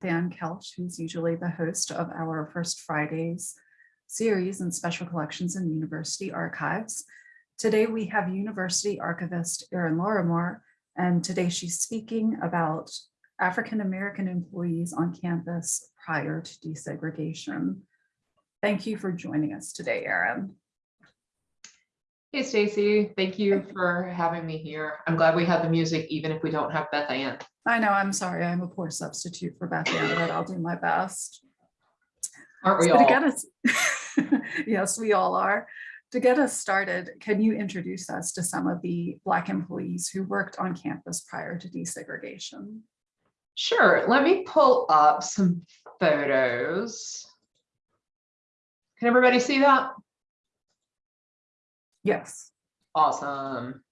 Dan Koelsch, who's usually the host of our First Fridays series and special collections in university archives. Today we have University Archivist Erin Lawrimore, and today she's speaking about African-American employees on campus prior to desegregation. Thank you for joining us today, Erin. Hey Stacy, thank you for having me here. I'm glad we had the music, even if we don't have Beth Ann. I know, I'm sorry, I'm a poor substitute for Beth Ann, but I'll do my best. Aren't we So to all? get us, yes, we all are. To get us started, can you introduce us to some of the Black employees who worked on campus prior to desegregation? Sure, let me pull up some photos. Can everybody see that? Yes, Awesome.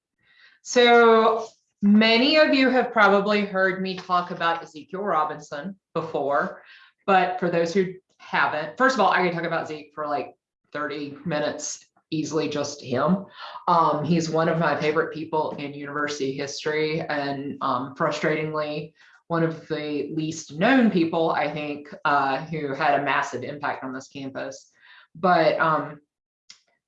So many of you have probably heard me talk about Ezekiel Robinson before, but for those who haven't, first of all, I can talk about Zeke for like 30 minutes, easily just him. Um, he's one of my favorite people in university history and um, frustratingly, one of the least known people, I think, uh, who had a massive impact on this campus. But um,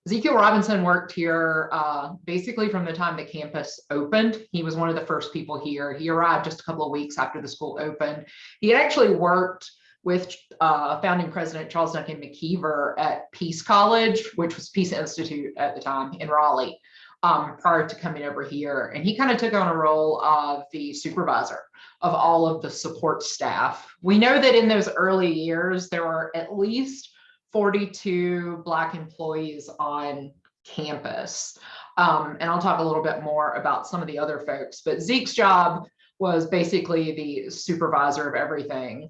Ezekiel Robinson worked here uh, basically from the time the campus opened. He was one of the first people here. He arrived just a couple of weeks after the school opened. He actually worked with uh, founding president Charles Duncan McIver at Peace College, which was Peace Institute at the time in Raleigh, um, prior to coming over here. And he kind of took on a role of the supervisor of all of the support staff. We know that in those early years, there were at least 42 Black employees on campus. Um, and I'll talk a little bit more about some of the other folks, but Zeke's job was basically the supervisor of everything.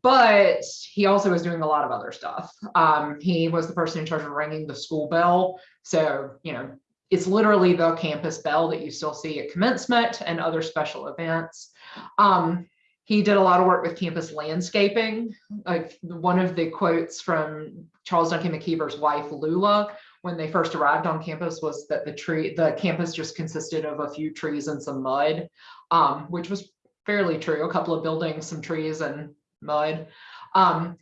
But he also was doing a lot of other stuff. Um, he was the person in charge of ringing the school bell. So, you know, it's literally the campus bell that you still see at commencement and other special events. Um, he did a lot of work with campus landscaping. Like one of the quotes from Charles Duncan McIver's wife, Lula, when they first arrived on campus was that the tree, the campus just consisted of a few trees and some mud, um, which was fairly true. A couple of buildings, some trees and mud. Um,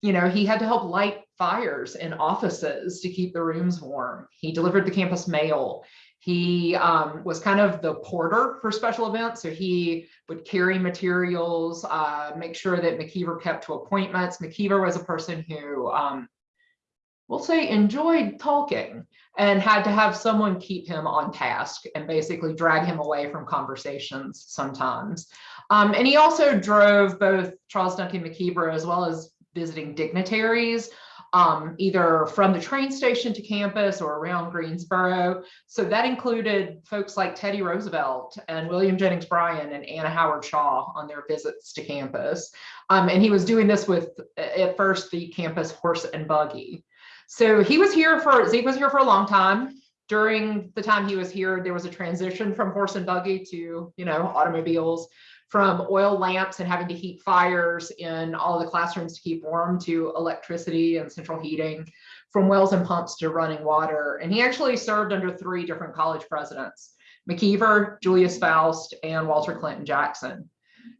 you know, he had to help light fires in offices to keep the rooms warm. He delivered the campus mail. He um, was kind of the porter for special events. So he would carry materials, uh, make sure that McIver kept to appointments. McIver was a person who, um, we'll say, enjoyed talking and had to have someone keep him on task and basically drag him away from conversations sometimes. Um, and he also drove both Charles Duncan McIver as well as visiting dignitaries um, either from the train station to campus or around Greensboro. So that included folks like Teddy Roosevelt and William Jennings Bryan and Anna Howard Shaw on their visits to campus. Um, and he was doing this with, at first, the campus horse and buggy. So he was here for, Zeke was here for a long time. During the time he was here, there was a transition from horse and buggy to, you know, automobiles from oil lamps and having to heat fires in all the classrooms to keep warm to electricity and central heating, from wells and pumps to running water. And he actually served under three different college presidents, McIver, Julius Foust, and Walter Clinton Jackson.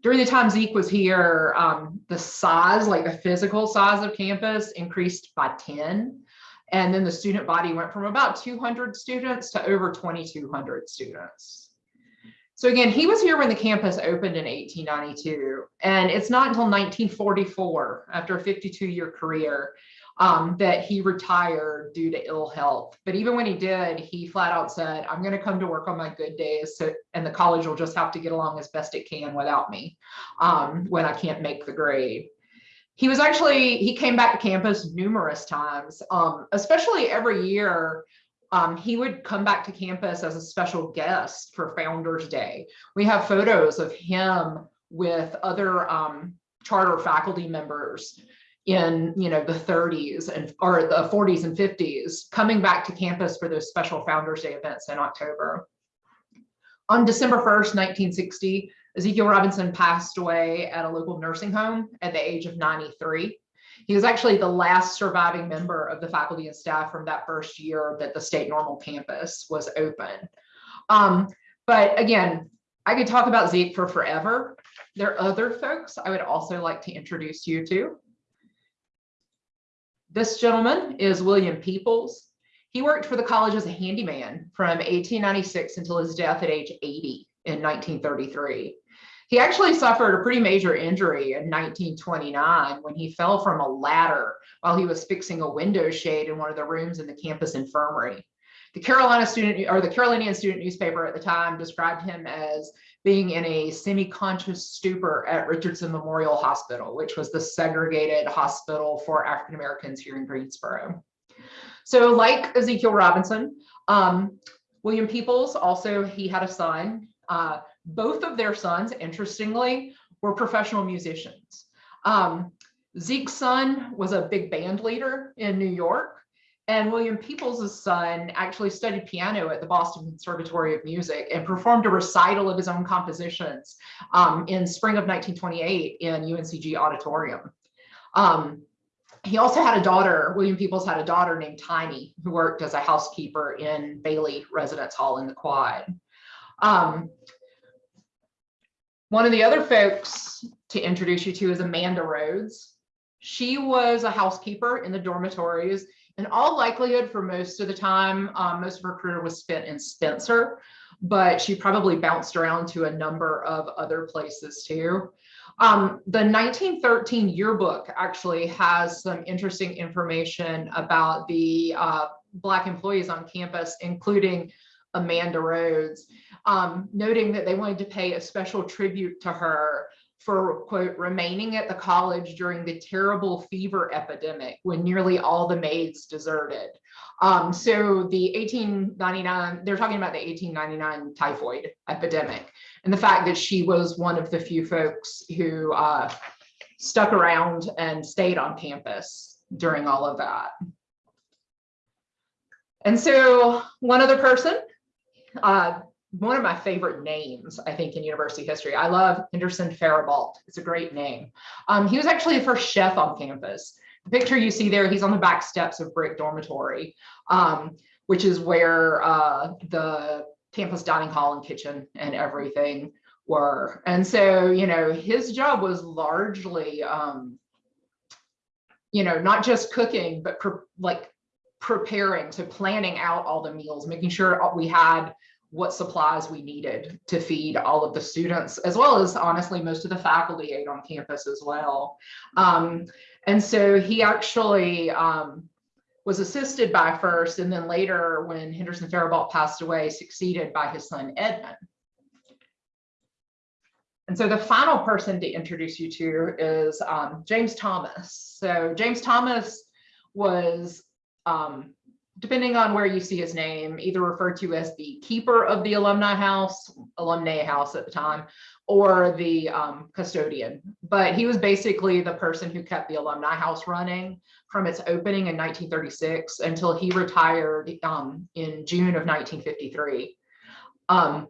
During the time Zeke was here, um, the size, like the physical size of campus increased by 10. And then the student body went from about 200 students to over 2,200 students. So again, he was here when the campus opened in 1892, and it's not until 1944, after a 52 year career, um, that he retired due to ill health. But even when he did, he flat out said, I'm going to come to work on my good days, so, and the college will just have to get along as best it can without me um, when I can't make the grade. He was actually, he came back to campus numerous times, um, especially every year um, he would come back to campus as a special guest for Founders Day. We have photos of him with other um, charter faculty members in you know the 30s and or the 40s and 50s coming back to campus for those special Founders Day events in October. On December 1st, 1960, Ezekiel Robinson passed away at a local nursing home at the age of 93. He was actually the last surviving member of the faculty and staff from that first year that the state normal campus was open. Um, but again, I could talk about Zeke for forever. there are other folks I would also like to introduce you to. This gentleman is William Peoples. He worked for the college as a handyman from 1896 until his death at age 80 in 1933. He actually suffered a pretty major injury in 1929 when he fell from a ladder while he was fixing a window shade in one of the rooms in the campus infirmary. The Carolina student or the Carolinian student newspaper at the time described him as being in a semi-conscious stupor at Richardson Memorial Hospital, which was the segregated hospital for African Americans here in Greensboro. So like Ezekiel Robinson, um, William Peoples also, he had a son. Uh, both of their sons, interestingly, were professional musicians. Um, Zeke's son was a big band leader in New York. And William Peoples' son actually studied piano at the Boston Conservatory of Music and performed a recital of his own compositions um, in spring of 1928 in UNCG Auditorium. Um, he also had a daughter, William Peoples had a daughter named Tiny, who worked as a housekeeper in Bailey Residence Hall in the Quad. Um, one of the other folks to introduce you to is Amanda Rhodes. She was a housekeeper in the dormitories. In all likelihood, for most of the time, um, most of her career was spent in Spencer, but she probably bounced around to a number of other places too. Um, the 1913 yearbook actually has some interesting information about the uh, Black employees on campus, including Amanda Rhodes, um, noting that they wanted to pay a special tribute to her for quote remaining at the college during the terrible fever epidemic when nearly all the maids deserted. Um, so the 1899, they're talking about the 1899 typhoid epidemic and the fact that she was one of the few folks who uh, stuck around and stayed on campus during all of that. And so one other person, uh, one of my favorite names, I think, in university history. I love Henderson Faribault. It's a great name. Um, he was actually the first chef on campus. The picture you see there, he's on the back steps of Brick Dormitory, um, which is where uh, the campus dining hall and kitchen and everything were. And so, you know, his job was largely, um, you know, not just cooking, but like preparing, to planning out all the meals, making sure we had what supplies we needed to feed all of the students, as well as honestly, most of the faculty ate on campus as well. Um, and so he actually um, was assisted by first, and then later when Henderson Faribault passed away, succeeded by his son Edmund. And so the final person to introduce you to is um, James Thomas. So James Thomas was um, depending on where you see his name, either referred to as the keeper of the alumni house, alumni house at the time, or the um, custodian. But he was basically the person who kept the alumni house running from its opening in 1936 until he retired um, in June of 1953. Um,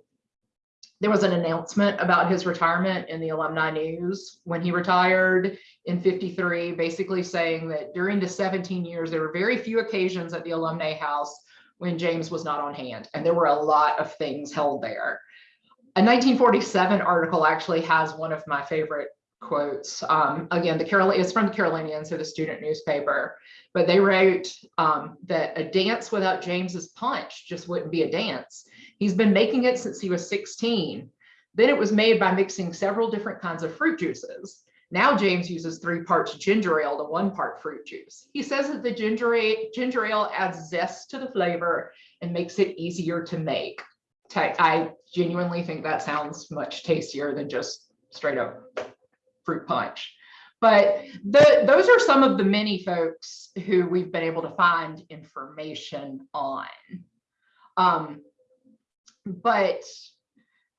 there was an announcement about his retirement in the alumni news when he retired in 53, basically saying that during the 17 years, there were very few occasions at the alumni house when James was not on hand. And there were a lot of things held there. A 1947 article actually has one of my favorite quotes. Um, again, the Carol it's from the Carolinian, so the student newspaper, but they wrote um, that a dance without James's punch just wouldn't be a dance. He's been making it since he was 16. Then it was made by mixing several different kinds of fruit juices. Now James uses three parts ginger ale to one part fruit juice. He says that the ginger ale, ginger ale adds zest to the flavor and makes it easier to make. I genuinely think that sounds much tastier than just straight up fruit punch. But the, those are some of the many folks who we've been able to find information on. Um, but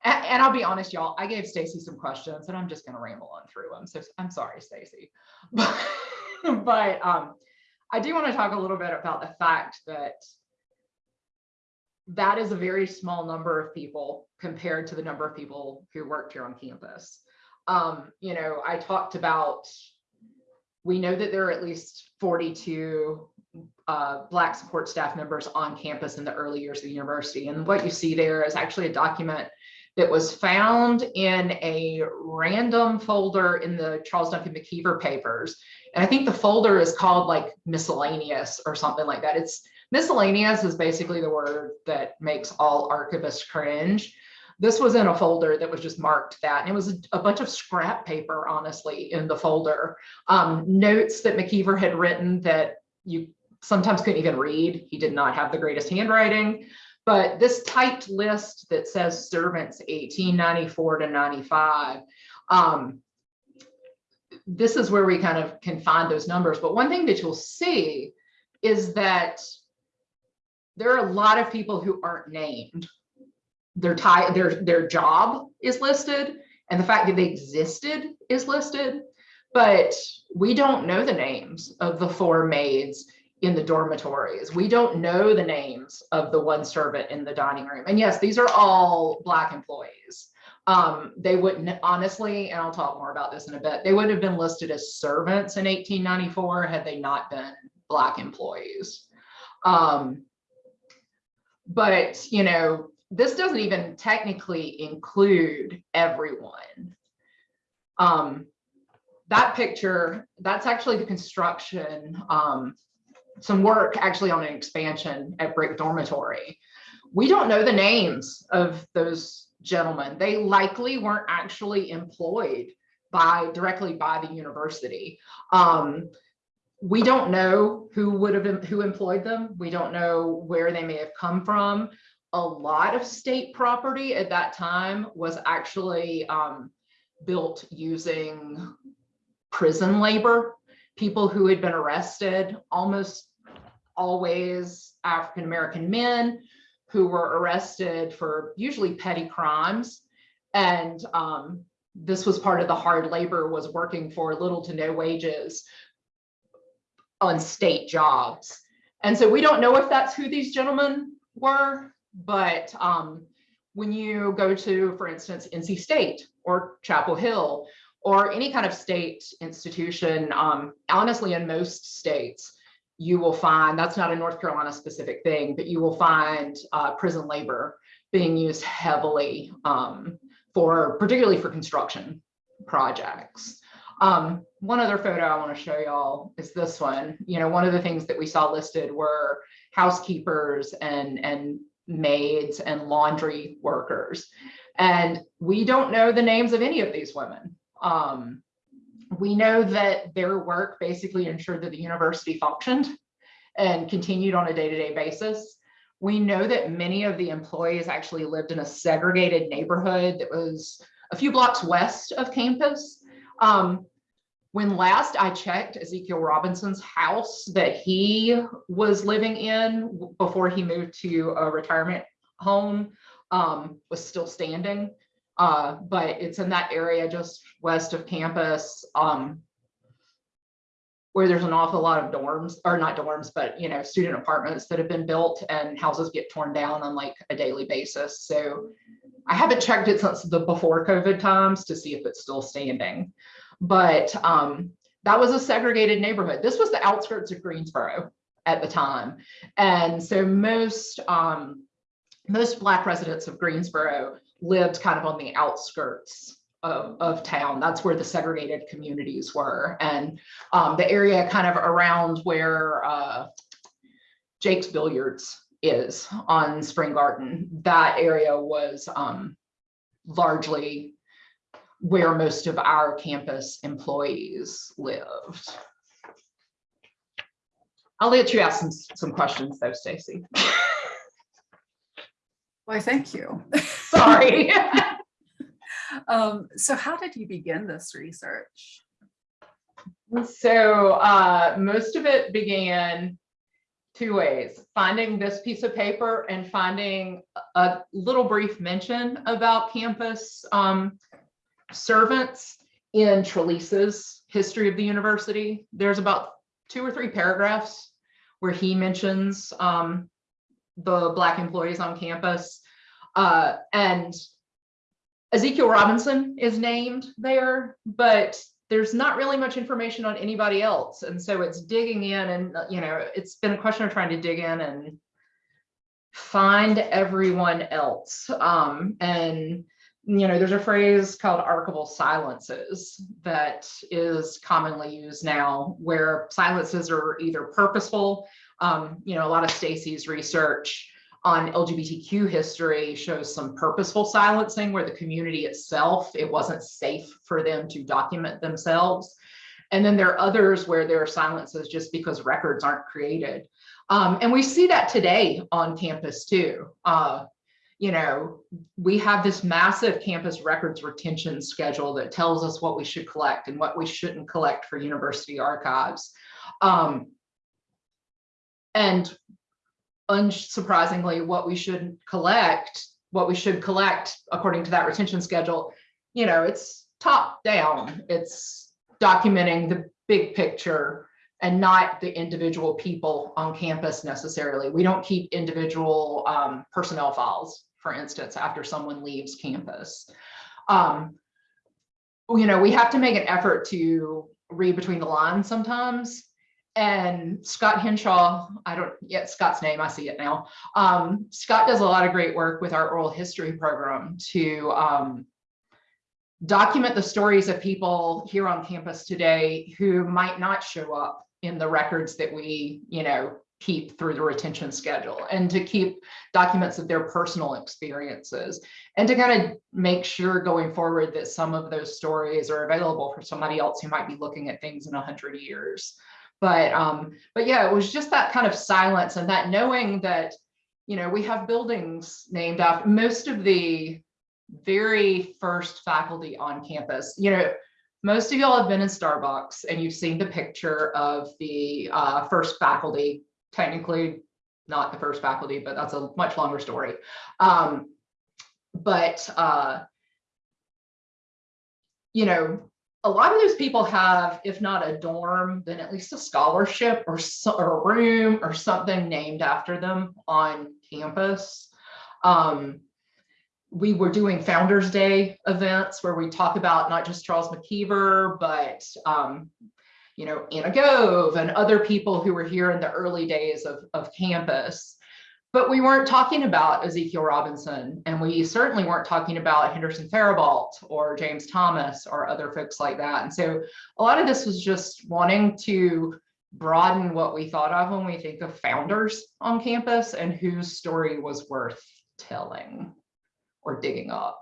and, I'll be honest, y'all, I gave Stacy some questions and I'm just going to ramble on through them. So I'm sorry, Stacy. But, but um, I do want to talk a little bit about the fact that that is a very small number of people compared to the number of people who worked here on campus. Um, you know, I talked about, we know that there are at least 42 uh, Black support staff members on campus in the early years of the university. And what you see there is actually a document that was found in a random folder in the Charles Duncan McIver papers. And I think the folder is called like miscellaneous or something like that. It's miscellaneous is basically the word that makes all archivists cringe. This was in a folder that was just marked that, and it was a, bunch of scrap paper, honestly, in the folder. Um, notes that McIver had written that you sometimes couldn't even read. He did not have the greatest handwriting. But this typed list that says servants 1894 to 95, um, this is where we kind of can find those numbers. But one thing that you'll see is that there are a lot of people who aren't named. Their tie, their, their job is listed and the fact that they existed is listed, but we don't know the names of the four maids in the dormitories. We don't know the names of the one servant in the dining room. And yes, these are all Black employees. Um, they wouldn't honestly, and I'll talk more about this in a bit, they wouldn't have been listed as servants in 1894 had they not been Black employees. Um, but, you know, this doesn't even technically include everyone. Um, that picture, that's actually the construction, um, some work actually on an expansion at Brick Dormitory. We don't know the names of those gentlemen. They likely weren't actually employed by directly by the university. Um, we don't know who would have who employed them. We don't know where they may have come from. A lot of state property at that time was actually um, built using prison labor, people who had been arrested, almost always African-American men who were arrested for usually petty crimes. And um, this was part of the hard labor was working for little to no wages on state jobs. And so we don't know if that's who these gentlemen were, but um, when you go to, for instance, NC State or Chapel Hill or any kind of state institution, um, honestly, in most states, you will find, that's not a North Carolina specific thing, but you will find uh, prison labor being used heavily um, for, particularly for construction projects. Um, one other photo I want to show y'all is this one. You know, one of the things that we saw listed were housekeepers and, and maids and laundry workers. And we don't know the names of any of these women. Um, we know that their work basically ensured that the university functioned and continued on a day-to-day -day basis. We know that many of the employees actually lived in a segregated neighborhood that was a few blocks west of campus. Um, when last I checked Ezekiel Robinson's house that he was living in before he moved to a retirement home um, was still standing. Uh, but it's in that area just west of campus um, where there's an awful lot of dorms or not dorms, but you know, student apartments that have been built and houses get torn down on like a daily basis. So I haven't checked it since the before COVID times to see if it's still standing but um, that was a segregated neighborhood. This was the outskirts of Greensboro at the time. And so most, um, most Black residents of Greensboro lived kind of on the outskirts of, of town. That's where the segregated communities were. And um, the area kind of around where uh, Jake's Billiards is on Spring Garden, that area was um, largely where most of our campus employees lived. I'll let you ask some, some questions though, Stacy. Why, thank you. Sorry. Um, so how did you begin this research? So uh, most of it began two ways, finding this piece of paper and finding a little brief mention about campus um, servants in Trelease's history of the university. There's about two or three paragraphs where he mentions um, the Black employees on campus. Uh, and Ezekiel Robinson is named there, but there's not really much information on anybody else. And so it's digging in and, you know, it's been a question of trying to dig in and find everyone else. Um, and you know, there's a phrase called archival silences that is commonly used now where silences are either purposeful. Um, you know, a lot of Stacy's research on LGBTQ history shows some purposeful silencing where the community itself, it wasn't safe for them to document themselves. And then there are others where there are silences just because records aren't created. Um, and we see that today on campus too. Uh, you know, we have this massive campus records retention schedule that tells us what we should collect and what we shouldn't collect for university archives. Um, and unsurprisingly, what we should collect, what we should collect according to that retention schedule, you know, it's top down. It's documenting the big picture and not the individual people on campus necessarily. We don't keep individual um, personnel files, for instance, after someone leaves campus. Um, you know, we have to make an effort to read between the lines sometimes. And Scott Henshaw, I don't get Scott's name, I see it now. Um, Scott does a lot of great work with our oral history program to um, document the stories of people here on campus today who might not show up in the records that we, you know, keep through the retention schedule and to keep documents of their personal experiences and to kind of make sure going forward that some of those stories are available for somebody else who might be looking at things in a hundred years. But um, but yeah, it was just that kind of silence and that knowing that, you know, we have buildings named after most of the very first faculty on campus, you know, most of y'all have been in Starbucks and you've seen the picture of the uh, first faculty, technically not the first faculty, but that's a much longer story. Um, but, uh, you know, a lot of those people have, if not a dorm, then at least a scholarship or, or a room or something named after them on campus. Um, we were doing Founders Day events where we talk about not just Charles McIver, but um, you know, Anna Gove and other people who were here in the early days of, of campus. But we weren't talking about Ezekiel Robinson, and we certainly weren't talking about Henderson Faribault or James Thomas or other folks like that. And so a lot of this was just wanting to broaden what we thought of when we think of founders on campus and whose story was worth telling or digging up.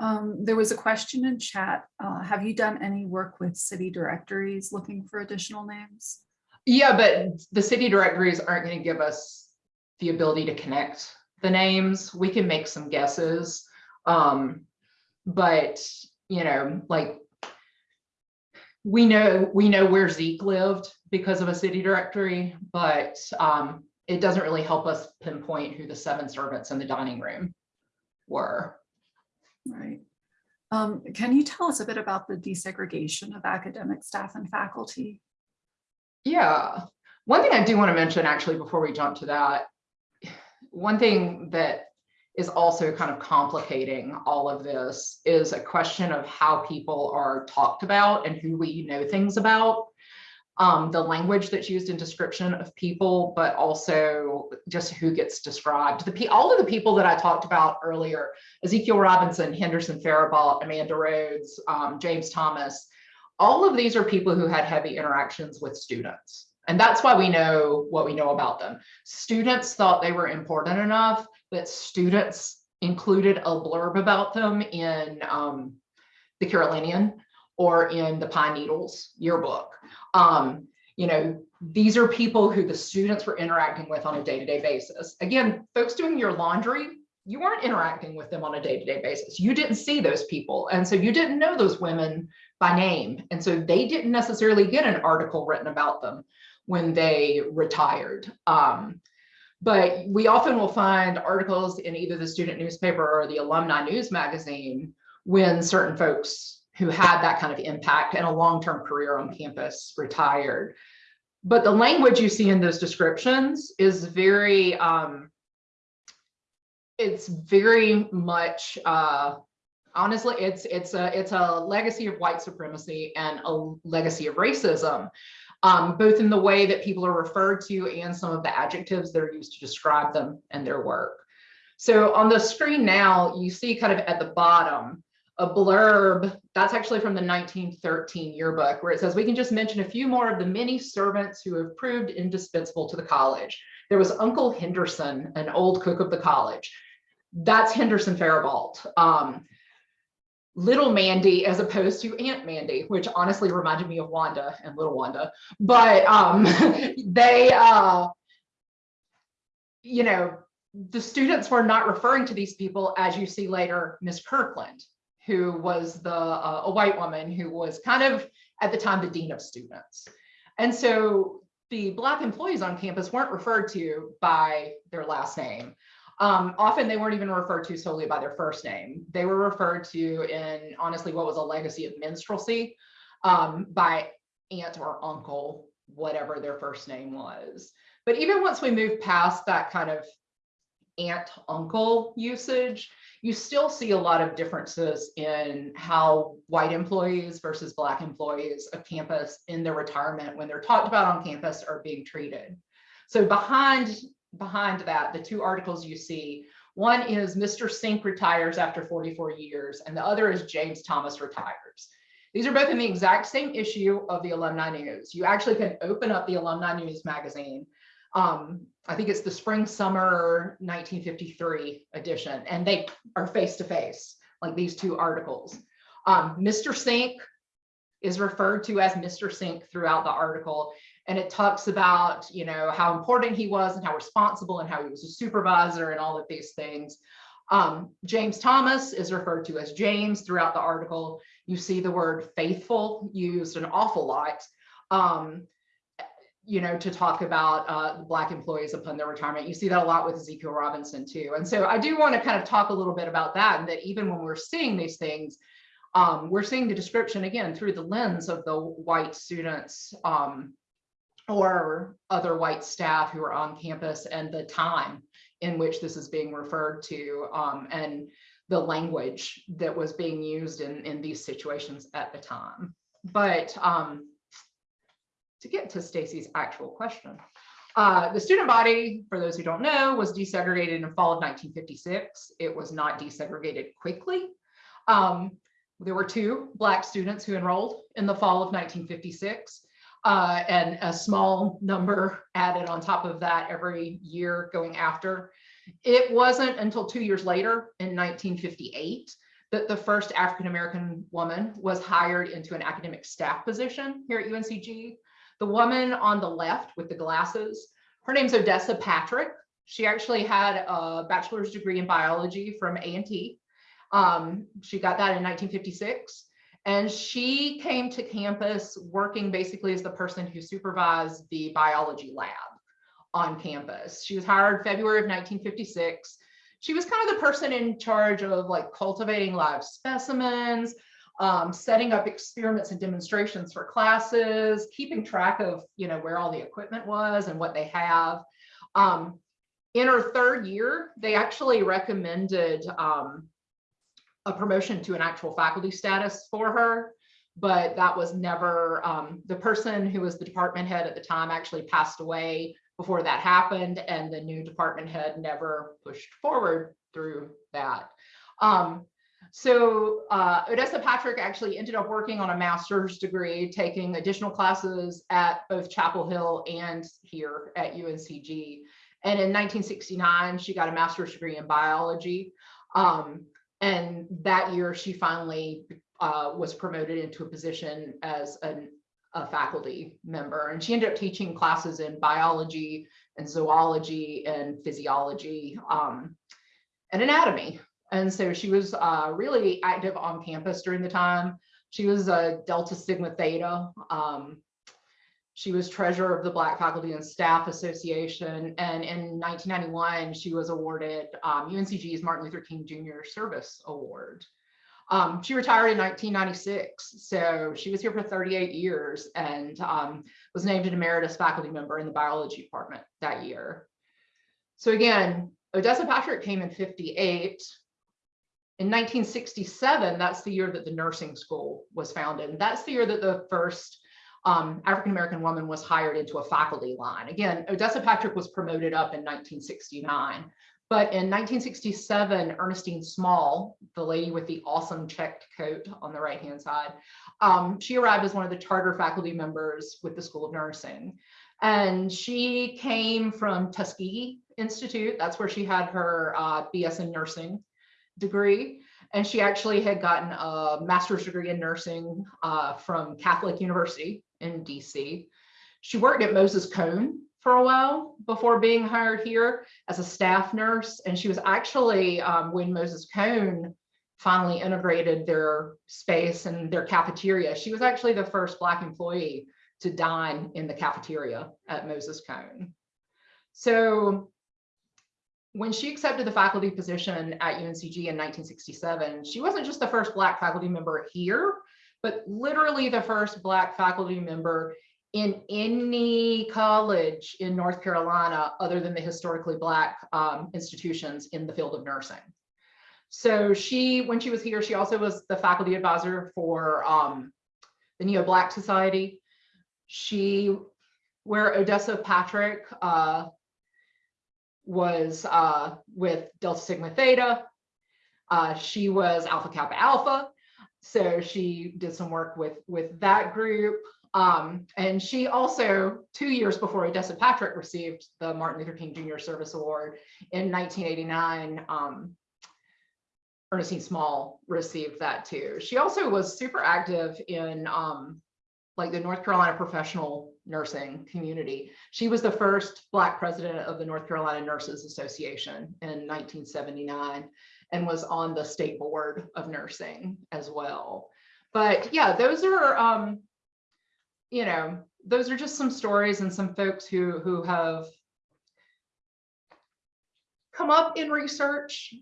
Um, there was a question in chat. Uh, have you done any work with city directories looking for additional names? Yeah, but the city directories aren't going to give us the ability to connect the names. We can make some guesses. Um, but, you know, like we know we know where Zeke lived because of a city directory, but um, it doesn't really help us pinpoint who the seven servants in the dining room were. Right. Um, can you tell us a bit about the desegregation of academic staff and faculty? Yeah. One thing I do want to mention actually before we jump to that, one thing that is also kind of complicating all of this is a question of how people are talked about and who we know things about um, the language that's used in description of people, but also just who gets described. The all of the people that I talked about earlier, Ezekiel Robinson, Henderson Faribault, Amanda Rhodes, um, James Thomas, all of these are people who had heavy interactions with students. And that's why we know what we know about them. Students thought they were important enough that students included a blurb about them in um, the Carolinian or in the Pine Needles yearbook. Um, you know, these are people who the students were interacting with on a day-to-day -day basis. Again, folks doing your laundry, you weren't interacting with them on a day-to-day -day basis. You didn't see those people. And so you didn't know those women by name. And so they didn't necessarily get an article written about them when they retired. Um, but we often will find articles in either the student newspaper or the alumni news magazine when certain folks who had that kind of impact and a long-term career on campus retired. But the language you see in those descriptions is very, um, it's very much, uh, honestly, it's it's a it's a legacy of white supremacy and a legacy of racism, um, both in the way that people are referred to and some of the adjectives that are used to describe them and their work. So on the screen now, you see kind of at the bottom, a blurb, that's actually from the 1913 yearbook, where it says, we can just mention a few more of the many servants who have proved indispensable to the college. There was Uncle Henderson, an old cook of the college. That's Henderson Faribault. Um, Little Mandy as opposed to Aunt Mandy, which honestly reminded me of Wanda and Little Wanda. But um, they, uh, you know, the students were not referring to these people as you see later, Miss Kirkland, who was the uh, a white woman who was kind of at the time the dean of students. And so the black employees on campus weren't referred to by their last name. Um, often they weren't even referred to solely by their first name. They were referred to in honestly what was a legacy of minstrelsy um, by aunt or uncle, whatever their first name was. But even once we move past that kind of aunt uncle usage, you still see a lot of differences in how white employees versus black employees of campus in their retirement when they're talked about on campus are being treated. So behind behind that, the two articles you see, one is Mr. Sink retires after 44 years, and the other is James Thomas retires. These are both in the exact same issue of the Alumni News. You actually can open up the Alumni News magazine. Um, I think it's the spring summer 1953 edition, and they are face to face, like these two articles. Um, Mr. Sink is referred to as Mr. Sink throughout the article, and it talks about you know how important he was and how responsible and how he was a supervisor and all of these things. Um, james thomas is referred to as james throughout the article. You see the word faithful used an awful lot um, you know to talk about uh, black employees upon their retirement. You see that a lot with ezekiel robinson too. And so i do want to kind of talk a little bit about that and that even when we're seeing these things um, we're seeing the description again through the lens of the white students um, or other white staff who are on campus and the time in which this is being referred to um, and the language that was being used in, in these situations at the time. But um, to get to Stacy's actual question, uh, the student body, for those who don't know, was desegregated in fall of 1956. It was not desegregated quickly. Um, there were two Black students who enrolled in the fall of 1956 uh, and a small number added on top of that every year going after. It wasn't until two years later in 1958 that the first African-American woman was hired into an academic staff position here at UNCG. The woman on the left with the glasses, her name's Odessa Patrick. She actually had a bachelor's degree in biology from A&T. Um, she got that in 1956. And she came to campus working basically as the person who supervised the biology lab on campus. She was hired February of 1956. She was kind of the person in charge of like cultivating live specimens, um, setting up experiments and demonstrations for classes, keeping track of, you know, where all the equipment was and what they have. Um, in her third year, they actually recommended um, a promotion to an actual faculty status for her, but that was never, um, the person who was the department head at the time actually passed away before that happened and the new department head never pushed forward through that. Um, so uh, Odessa Patrick actually ended up working on a master's degree, taking additional classes at both Chapel Hill and here at UNCG. And in 1969, she got a master's degree in biology. Um, and that year, she finally uh, was promoted into a position as an, a faculty member. And she ended up teaching classes in biology and zoology and physiology um, and anatomy. And so she was uh, really active on campus during the time. She was a Delta Sigma Theta. Um, she was treasurer of the Black Faculty and Staff Association. And in 1991, she was awarded um, UNCG's Martin Luther King Jr. Service Award. Um, she retired in 1996, so she was here for 38 years and um, was named an emeritus faculty member in the biology department that year. So again, Odessa Patrick came in 58. In 1967, that's the year that the nursing school was founded. And that's the year that the first um, African-American woman was hired into a faculty line. Again, Odessa Patrick was promoted up in 1969, But in 1967, Ernestine Small, the lady with the awesome checked coat on the right-hand side, um, she arrived as one of the charter faculty members with the School of Nursing. And she came from Tuskegee Institute. That's where she had her uh, BS in nursing degree. And she actually had gotten a master's degree in nursing uh, from Catholic University in DC. She worked at Moses Cone for a while before being hired here as a staff nurse. And she was actually, um, when Moses Cone finally integrated their space and their cafeteria, she was actually the first Black employee to dine in the cafeteria at Moses Cone. So when she accepted the faculty position at UNCG in 1967, she wasn't just the first Black faculty member here, but literally the first Black faculty member in any college in North Carolina other than the historically Black um, institutions in the field of nursing. So she, when she was here, she also was the faculty advisor for um, the Neo Black Society. She, where Odessa Patrick uh, was uh, with Delta Sigma Theta, uh, she was Alpha Kappa Alpha. So she did some work with, with that group. Um, and she also, two years before Odessa Patrick received the Martin Luther King Jr. Service Award in 1989, um, Ernestine Small received that too. She also was super active in um, like the North Carolina professional nursing community. She was the first Black president of the North Carolina Nurses Association in 1979 and was on the state board of nursing as well. But yeah, those are, um, you know, those are just some stories and some folks who, who have come up in research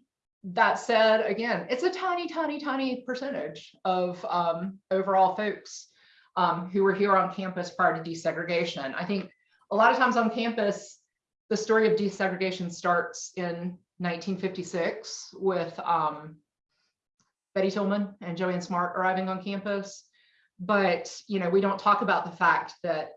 that said, again, it's a tiny, tiny, tiny percentage of um, overall folks um, who were here on campus prior to desegregation. I think a lot of times on campus, the story of desegregation starts in 1956 with um, Betty Tillman and Joanne Smart arriving on campus. But, you know, we don't talk about the fact that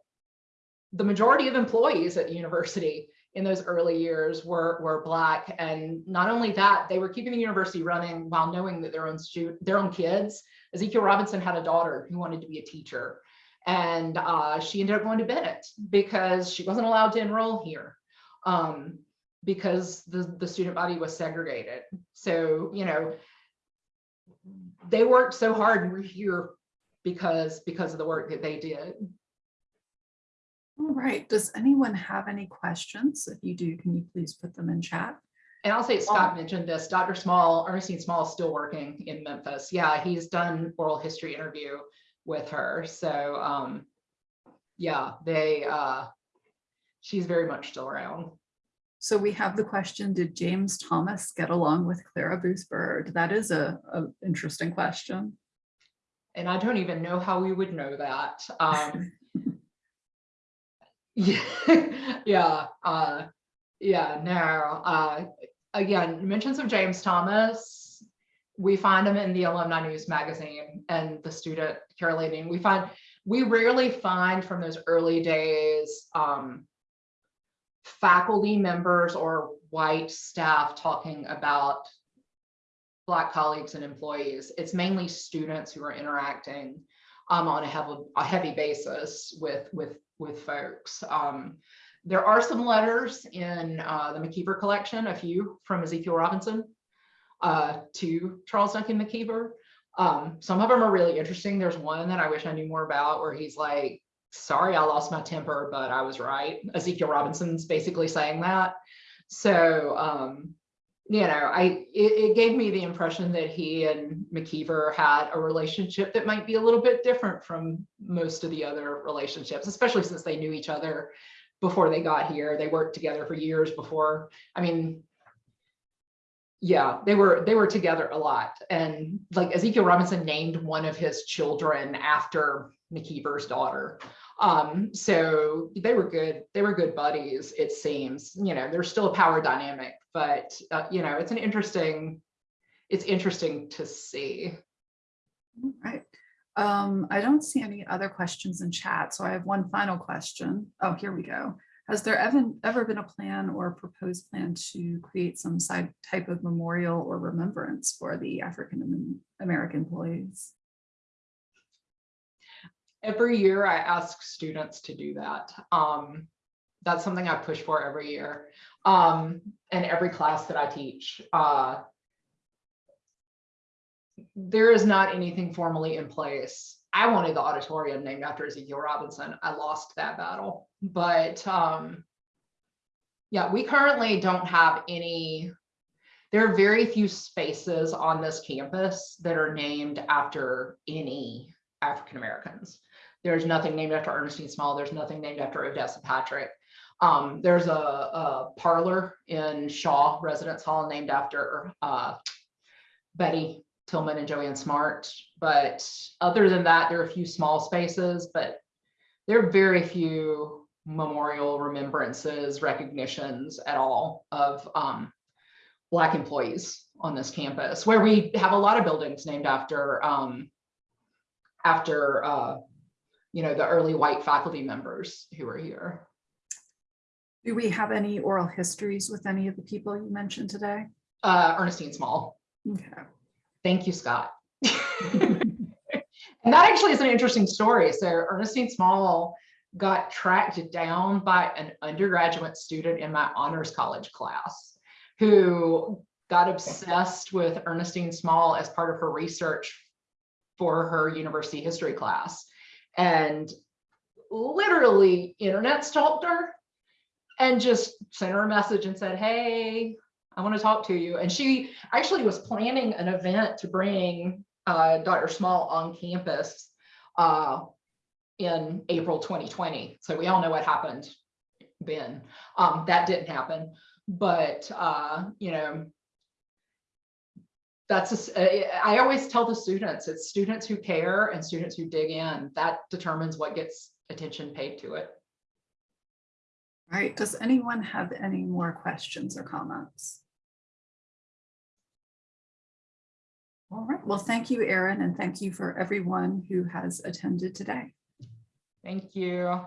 the majority of employees at the university in those early years were, were Black. And not only that, they were keeping the university running while knowing that their own their own kids, Ezekiel Robinson had a daughter who wanted to be a teacher. And uh, she ended up going to Bennett because she wasn't allowed to enroll here um, because the, the student body was segregated. So, you know, they worked so hard and we're here because, because of the work that they did. All right, does anyone have any questions? If you do, can you please put them in chat? And I'll say Scott mentioned this, Dr. Small, Ernestine Small is still working in Memphis. Yeah, he's done oral history interview with her. So um, yeah, they, uh, she's very much still around. So we have the question, did James Thomas get along with Clara Booth Byrd? That is a, a interesting question. And I don't even know how we would know that. Um, yeah, yeah, uh, yeah, no, uh, again, mentions of James Thomas, we find him in the Alumni News magazine and the student Caroline. We find, we rarely find from those early days, um, faculty members or white staff talking about Black colleagues and employees. It's mainly students who are interacting um, on a heavy, a heavy basis with, with, with folks. Um, there are some letters in uh, the McIver collection, a few from Ezekiel Robinson uh, to Charles Duncan McIver. Um, some of them are really interesting. There's one that I wish I knew more about where he's like, sorry, I lost my temper, but I was right. Ezekiel Robinson's basically saying that. So, um, you know, I it, it, gave me the impression that he and McIver had a relationship that might be a little bit different from most of the other relationships, especially since they knew each other before they got here. They worked together for years before. I mean, yeah, they were they were together a lot. And like Ezekiel Robinson named one of his children after McIver's daughter. Um, so they were good, they were good buddies, it seems, you know, there's still a power dynamic, but uh, you know, it's an interesting, it's interesting to see. All right. Um, I don't see any other questions in chat, so I have one final question. Oh, here we go. Has there ever, ever been a plan or proposed plan to create some side type of memorial or remembrance for the African American employees? Every year I ask students to do that. Um, that's something I push for every year. Um, and every class that I teach, uh, there is not anything formally in place. I wanted the auditorium named after Ezekiel Robinson. I lost that battle, but, um, yeah, we currently don't have any, there are very few spaces on this campus that are named after any African Americans. There's nothing named after Ernestine Small. There's nothing named after Odessa Patrick. Um, there's a, a parlor in Shaw Residence Hall named after uh, Betty Tillman and Joanne Smart. But other than that, there are a few small spaces, but there are very few memorial remembrances, recognitions at all of um, Black employees on this campus, where we have a lot of buildings named after um, after uh, you know, the early white faculty members who were here. Do we have any oral histories with any of the people you mentioned today? Uh, Ernestine Small. Okay. Thank you, Scott. and that actually is an interesting story. So Ernestine Small got tracked down by an undergraduate student in my honors college class who got obsessed with Ernestine Small as part of her research for her university history class and literally internet stalked her and just sent her a message and said, hey, I want to talk to you. And she actually was planning an event to bring uh, Dr. Small on campus uh, in April 2020. So we all know what happened then. Um, that didn't happen. But, uh, you know, that's, a- I always tell the students, it's students who care and students who dig in, that determines what gets attention paid to it. All right, does anyone have any more questions or comments? All right, well, thank you, Erin, and thank you for everyone who has attended today. Thank you.